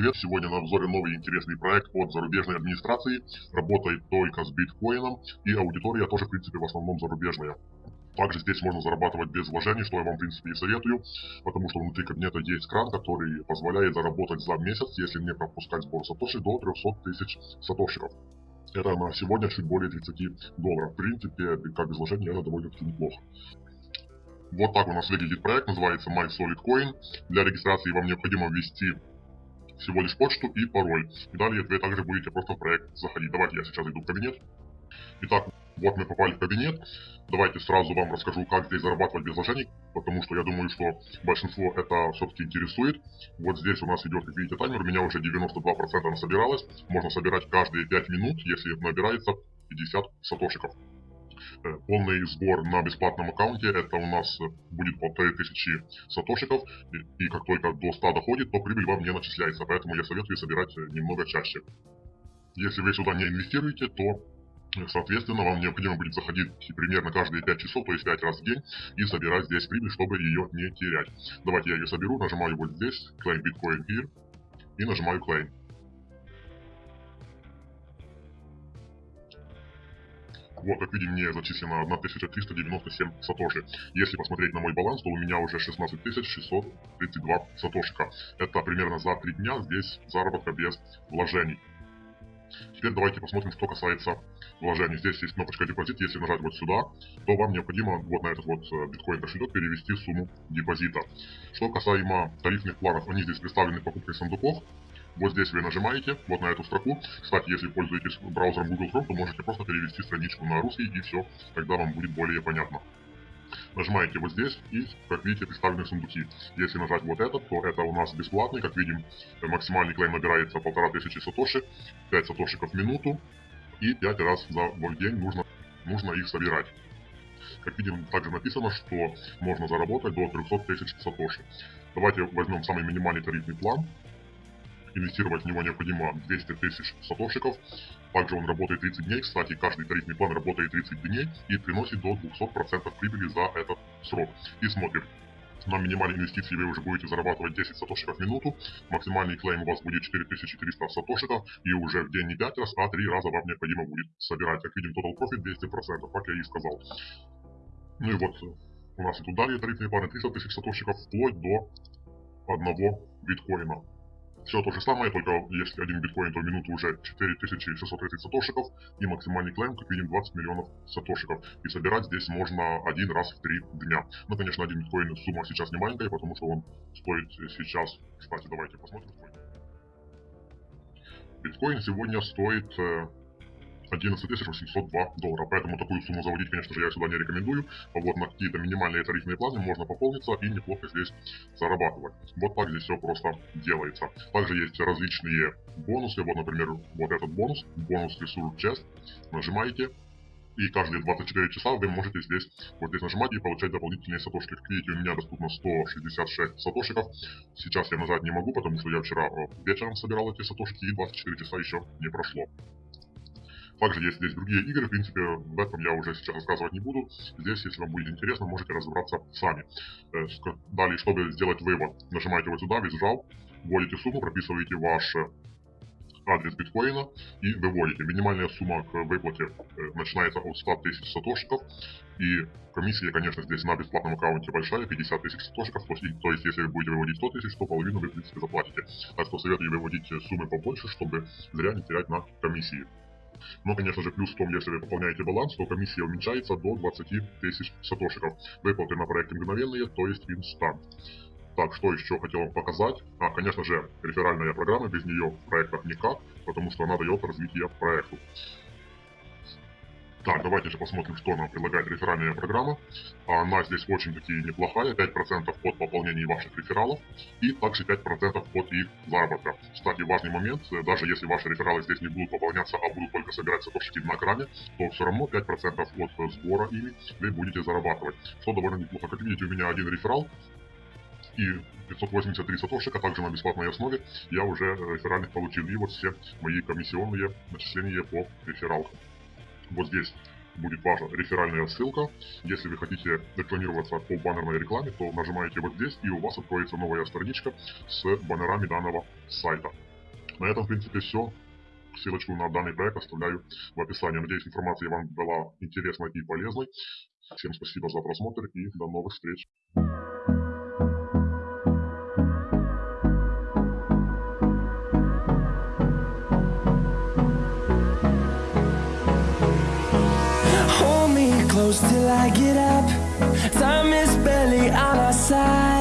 привет! Сегодня на обзоре новый интересный проект от зарубежной администрации. Работает только с биткоином и аудитория тоже в принципе в основном зарубежная. Также здесь можно зарабатывать без вложений, что я вам в принципе и советую, потому что внутри кабинета есть кран, который позволяет заработать за месяц, если не пропускать сбор сатоши, до 300 тысяч сатошиков. Это на сегодня чуть более 30 долларов. В принципе, как без вложений, это довольно-таки неплохо. Вот так у нас выглядит проект, называется MySolidCoin. Для регистрации вам необходимо ввести всего лишь почту и пароль. И далее вы также будете просто в проект заходить. Давайте я сейчас иду в кабинет. Итак, вот мы попали в кабинет. Давайте сразу вам расскажу, как здесь зарабатывать без вложений, потому что я думаю, что большинство это все-таки интересует. Вот здесь у нас идет, как видите, таймер, у меня уже 92% насобиралось. Можно собирать каждые 5 минут, если набирается 50 сатошиков. Э, полный сбор на бесплатном аккаунте, это у нас будет по 3000 сатошиков, и как только до 100 доходит, то прибыль вам не начисляется, поэтому я советую собирать э, немного чаще. Если вы сюда не инвестируете, то э, Соответственно, вам необходимо будет заходить примерно каждые 5 часов, то есть 5 раз в день, и собирать здесь прибыль, чтобы ее не терять. Давайте я ее соберу, нажимаю вот здесь, Claim Bitcoin Here, и нажимаю Claim. Вот, как видим, мне зачислено 1397 сатоши. Если посмотреть на мой баланс, то у меня уже 16632 сатошика. Это примерно за 3 дня здесь заработка без вложений. Теперь давайте посмотрим, что касается вложений. Здесь есть кнопочка депозит. Если нажать вот сюда, то вам необходимо вот на этот вот э, биткоин кошелек перевести сумму депозита. Что касаемо тарифных планов, они здесь представлены покупкой сундуков. Вот здесь вы нажимаете, вот на эту строку. Кстати, если пользуетесь браузером Google Chrome, то можете просто перевести страничку на русский и все, тогда вам будет более понятно. Нажимаете вот здесь и, как видите, представлены сундуки. Если нажать вот этот, то это у нас бесплатный. Как видим, максимальный клейм набирается полтора тысячи сатоши, 5 сатошиков в минуту. И 5 раз за день нужно, нужно их собирать. Как видим, также написано, что можно заработать до 300 тысяч сатоши. Давайте возьмем самый минимальный тарифный план. Инвестировать в него необходимо 200 тысяч сатошиков. Также он работает 30 дней. Кстати, каждый тарифный план работает 30 дней и приносит до 200% прибыли за этот срок. И смотрим. На минимальной инвестиции вы уже будете зарабатывать 10 сатошиков в минуту. Максимальный клейм у вас будет 4300 сатошиков. И уже в день не 5 раз, а 3 раза вам необходимо будет собирать. Как видим, total profit 200%, как я и сказал. Ну и вот у нас и тут далее тарифные планы 300 тысяч сатошиков вплоть до одного биткоина. Все то же самое, только если один биткоин, то в минуту уже 4630 сатошиков и максимальный клейм, как видим, 20 миллионов сатошиков. И собирать здесь можно один раз в три дня. Ну, конечно, один биткоин сумма сейчас не маленькая, потому что он стоит сейчас, кстати, давайте посмотрим. Биткоин сегодня стоит э, 11 802 доллара. Поэтому такую сумму заводить, конечно же, я сюда не рекомендую. Вот на какие-то минимальные тарифные планы можно пополниться и неплохо здесь зарабатывать. Вот так здесь все просто делается. Также есть различные бонусы. Вот, например, вот этот бонус, бонус Resource Chest. Нажимаете, и каждые 24 часа вы можете здесь вот здесь нажимать и получать дополнительные сатошки. Как видите, у меня доступно 166 сатошиков. Сейчас я нажать не могу, потому что я вчера э, вечером собирал эти сатошки и 24 часа еще не прошло. Также есть здесь другие игры, в принципе, об этом я уже сейчас рассказывать не буду. Здесь, если вам будет интересно, можете разобраться сами. Э, далее, чтобы сделать вывод, нажимаете вот сюда, визжал, вводите сумму, прописываете ваш э, адрес биткоина и выводите. Минимальная сумма к выплате э, начинается от 100 тысяч сатошиков. И комиссия, конечно, здесь на бесплатном аккаунте большая, 50 тысяч сатошиков. То то есть, если вы будете выводить 100 тысяч, то половину вы, в принципе, заплатите. Так что советую выводить суммы побольше, чтобы зря не терять на комиссии. Но, конечно же, плюс в том, если вы пополняете баланс, то комиссия уменьшается до 20 тысяч сатошиков. Выплаты на проекте мгновенные, то есть инстант. Так, что еще хотел вам показать? А, конечно же, реферальная программа, без нее в проектах никак, потому что она дает развитие проекту. Так, давайте же посмотрим, что нам предлагает реферальная программа. Она здесь очень-таки неплохая, 5% от пополнения ваших рефералов и также 5% от их заработка. Кстати, важный момент, э, даже если ваши рефералы здесь не будут пополняться, а будут только собирать сатошики на кране, то все равно 5% от сбора ими вы будете зарабатывать, что довольно неплохо. Как видите, у меня один реферал, и 583 сатошика, также на бесплатной основе, я уже реферальных получил. И вот все мои комиссионные начисления по рефералкам. Вот здесь будет ваша реферальная ссылка. Если вы хотите рекламироваться по баннерной рекламе, то нажимаете вот здесь, и у вас откроется новая страничка с баннерами данного сайта. На этом, в принципе, все. Ссылочку на данный проект оставляю в описании. Надеюсь, информация вам была интересной и полезной. Всем спасибо за просмотр и до новых встреч. close till I get up. Time is barely on our side.